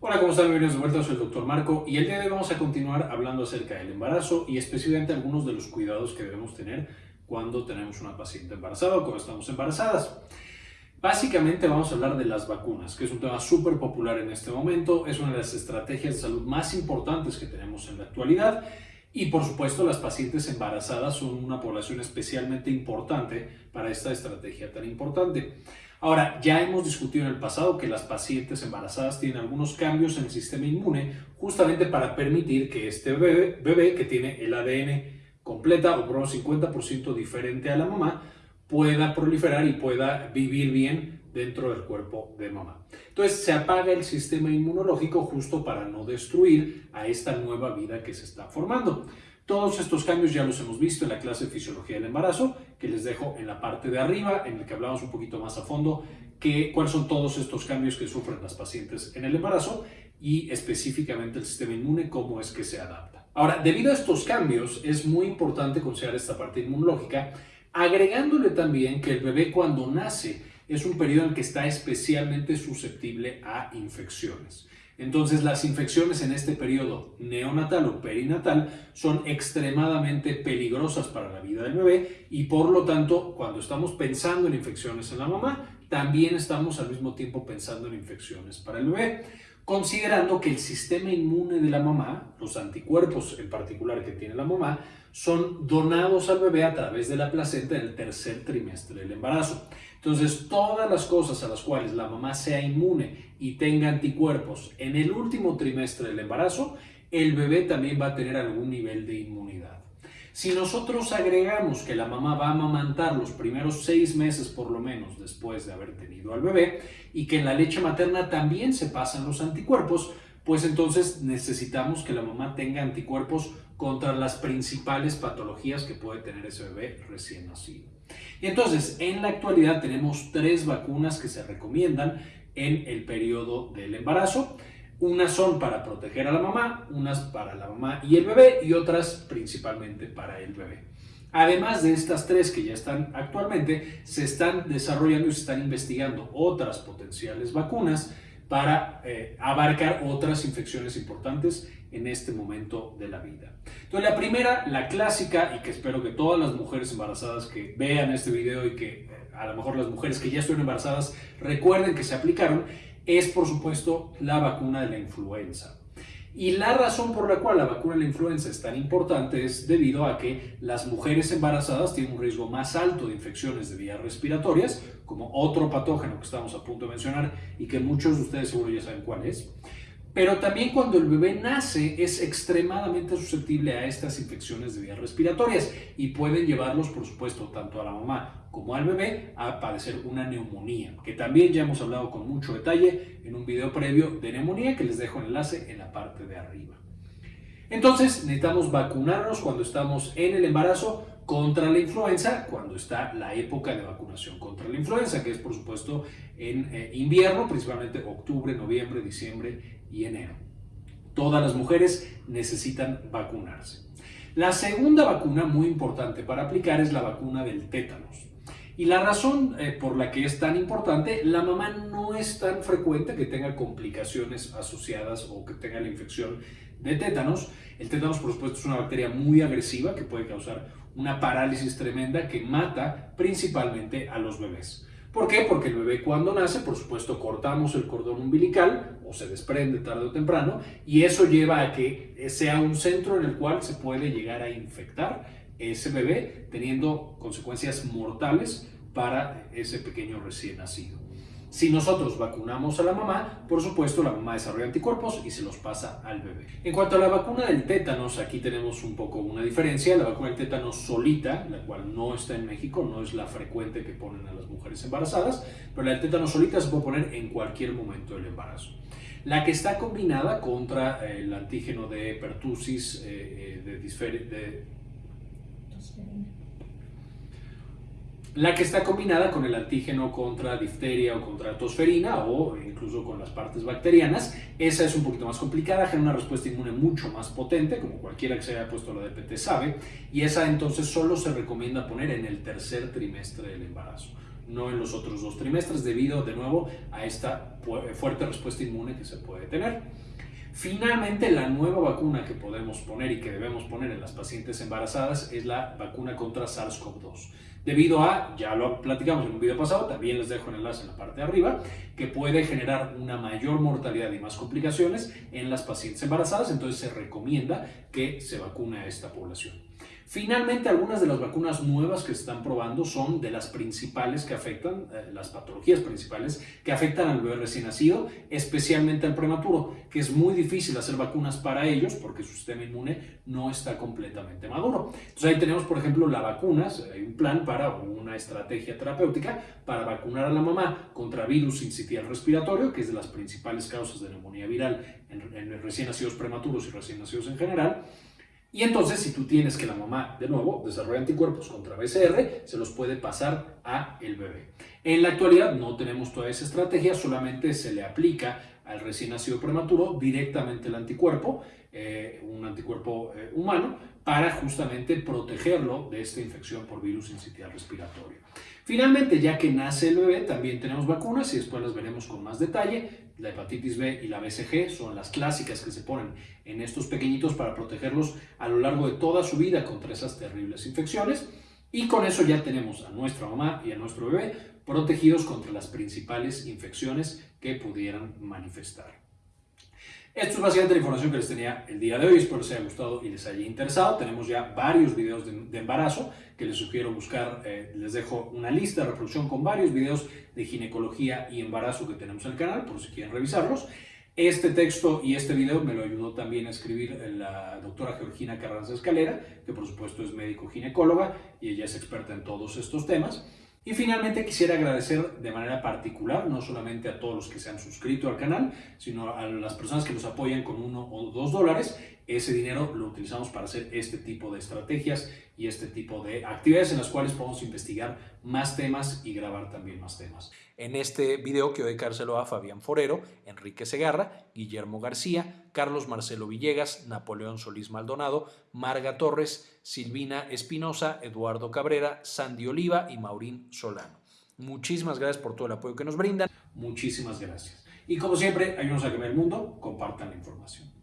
Hola, ¿cómo están? Bienvenidos de vuelta, soy el Dr. Marco y el día de hoy vamos a continuar hablando acerca del embarazo y específicamente algunos de los cuidados que debemos tener cuando tenemos una paciente embarazada o cuando estamos embarazadas. Básicamente vamos a hablar de las vacunas, que es un tema súper popular en este momento, es una de las estrategias de salud más importantes que tenemos en la actualidad y por supuesto las pacientes embarazadas son una población especialmente importante para esta estrategia tan importante. Ahora, ya hemos discutido en el pasado que las pacientes embarazadas tienen algunos cambios en el sistema inmune justamente para permitir que este bebé, que tiene el ADN completa o por lo 50% diferente a la mamá pueda proliferar y pueda vivir bien dentro del cuerpo de mamá. Entonces se apaga el sistema inmunológico justo para no destruir a esta nueva vida que se está formando. Todos estos cambios ya los hemos visto en la clase de Fisiología del Embarazo, que les dejo en la parte de arriba, en el que hablamos un poquito más a fondo que, cuáles son todos estos cambios que sufren las pacientes en el embarazo y específicamente el sistema inmune, cómo es que se adapta. Ahora, debido a estos cambios, es muy importante considerar esta parte inmunológica, agregándole también que el bebé cuando nace es un periodo en que está especialmente susceptible a infecciones. Entonces las infecciones en este periodo neonatal o perinatal son extremadamente peligrosas para la vida del bebé y por lo tanto cuando estamos pensando en infecciones en la mamá, también estamos al mismo tiempo pensando en infecciones para el bebé, considerando que el sistema inmune de la mamá, los anticuerpos en particular que tiene la mamá, son donados al bebé a través de la placenta en el tercer trimestre del embarazo. Entonces, todas las cosas a las cuales la mamá sea inmune y tenga anticuerpos en el último trimestre del embarazo, el bebé también va a tener algún nivel de inmunidad. Si nosotros agregamos que la mamá va a amamantar los primeros seis meses por lo menos después de haber tenido al bebé y que en la leche materna también se pasan los anticuerpos, pues entonces necesitamos que la mamá tenga anticuerpos contra las principales patologías que puede tener ese bebé recién nacido. Entonces, en la actualidad tenemos tres vacunas que se recomiendan en el periodo del embarazo. Unas son para proteger a la mamá, unas para la mamá y el bebé y otras principalmente para el bebé. Además de estas tres que ya están actualmente, se están desarrollando y se están investigando otras potenciales vacunas para eh, abarcar otras infecciones importantes en este momento de la vida. Entonces la primera, la clásica, y que espero que todas las mujeres embarazadas que vean este video y que eh, a lo mejor las mujeres que ya estuvieron embarazadas recuerden que se aplicaron, es por supuesto la vacuna de la influenza. Y la razón por la cual la vacuna de la influenza es tan importante es debido a que las mujeres embarazadas tienen un riesgo más alto de infecciones de vías respiratorias, como otro patógeno que estamos a punto de mencionar y que muchos de ustedes seguro ya saben cuál es. Pero también cuando el bebé nace es extremadamente susceptible a estas infecciones de vías respiratorias y pueden llevarlos, por supuesto, tanto a la mamá como al bebé a padecer una neumonía, que también ya hemos hablado con mucho detalle en un video previo de neumonía que les dejo enlace en la parte de arriba. Entonces necesitamos vacunarnos cuando estamos en el embarazo contra la influenza cuando está la época de vacunación contra la influenza, que es por supuesto en eh, invierno, principalmente octubre, noviembre, diciembre y enero. Todas las mujeres necesitan vacunarse. La segunda vacuna muy importante para aplicar es la vacuna del tétanos. Y la razón eh, por la que es tan importante, la mamá no es tan frecuente que tenga complicaciones asociadas o que tenga la infección de tétanos. El tétanos, por supuesto, es una bacteria muy agresiva que puede causar una parálisis tremenda que mata principalmente a los bebés. ¿Por qué? Porque el bebé cuando nace, por supuesto, cortamos el cordón umbilical o se desprende tarde o temprano y eso lleva a que sea un centro en el cual se puede llegar a infectar ese bebé teniendo consecuencias mortales para ese pequeño recién nacido. Si nosotros vacunamos a la mamá, por supuesto la mamá desarrolla anticuerpos y se los pasa al bebé. En cuanto a la vacuna del tétanos, aquí tenemos un poco una diferencia. La vacuna del tétanos solita, la cual no está en México, no es la frecuente que ponen a las mujeres embarazadas, pero la del tétanos solita se puede poner en cualquier momento del embarazo. La que está combinada contra el antígeno de pertussis, eh, eh, de la que está combinada con el antígeno contra difteria o contra tosferina o incluso con las partes bacterianas. Esa es un poquito más complicada, genera una respuesta inmune mucho más potente, como cualquiera que se haya puesto la DPT sabe, y esa entonces solo se recomienda poner en el tercer trimestre del embarazo. no en los otros dos trimestres, debido de nuevo a esta fuerte respuesta inmune que se puede tener. Finalmente, la nueva vacuna que podemos poner y que debemos poner en las pacientes embarazadas es la vacuna contra SARS-CoV-2. Debido a, ya lo platicamos en un video pasado, también les dejo el enlace en la parte de arriba, que puede generar una mayor mortalidad y más complicaciones en las pacientes embarazadas, entonces se recomienda que se vacune a esta población. Finalmente, algunas de las vacunas nuevas que se están probando son de las principales que afectan, eh, las patologías principales que afectan al bebé recién nacido, especialmente al prematuro, que es muy difícil hacer vacunas para ellos porque su sistema inmune no está completamente maduro. Entonces ahí tenemos, por ejemplo, la vacunas, hay un plan para una estrategia terapéutica para vacunar a la mamá contra virus incitial respiratorio, que es de las principales causas de neumonía viral en, en recién nacidos prematuros y recién nacidos en general y entonces, si tú tienes que la mamá, de nuevo, desarrolla anticuerpos contra BCR, se los puede pasar a el bebé. En la actualidad no tenemos toda esa estrategia, solamente se le aplica al recién nacido prematuro directamente el anticuerpo, eh, un anticuerpo eh, humano, para justamente protegerlo de esta infección por virus incitial respiratorio. Finalmente, ya que nace el bebé, también tenemos vacunas y después las veremos con más detalle. La hepatitis B y la BCG son las clásicas que se ponen en estos pequeñitos para protegerlos a lo largo de toda su vida contra esas terribles infecciones. Y con eso ya tenemos a nuestra mamá y a nuestro bebé protegidos contra las principales infecciones que pudieran manifestar. Esto es básicamente la información que les tenía el día de hoy. Espero les haya gustado y les haya interesado. Tenemos ya varios videos de, embarazo que les sugiero buscar. Eh, les dejo una lista de reproducción con varios videos de ginecología y embarazo que tenemos en el canal, por si quieren revisarlos. Este texto y este video me lo ayudó también a escribir la doctora Georgina Carranza Escalera, que por supuesto es médico ginecóloga y ella es experta en todos estos temas. Y finalmente quisiera agradecer de manera particular, no solamente a todos los que se han suscrito al canal, sino a las personas que nos apoyan con uno o dos dólares. Ese dinero lo utilizamos para hacer este tipo de estrategias y este tipo de actividades en las cuales podemos investigar más temas y grabar también más temas. En este video quiero dedicárselo a Fabián Forero, Enrique Segarra, Guillermo García, Carlos Marcelo Villegas, Napoleón Solís Maldonado, Marga Torres, Silvina Espinosa, Eduardo Cabrera, Sandy Oliva y Maurín Solano. Muchísimas gracias por todo el apoyo que nos brindan. Muchísimas gracias. Y como siempre, ayúdenos a cambiar el mundo, compartan la información.